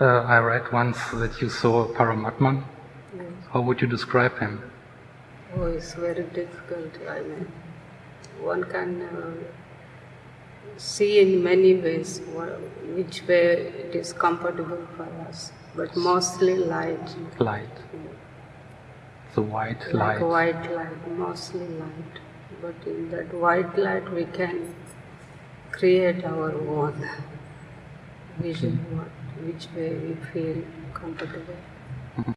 Uh, I read once that you saw Paramatman. Yes. How would you describe him? Oh, it's very difficult. I mean, one can uh, see in many ways which way it is comfortable for us, but mostly light. Light. The white Like light. white light, mostly light. But in that white light, we can create our own vision, what, which way we feel comfortable.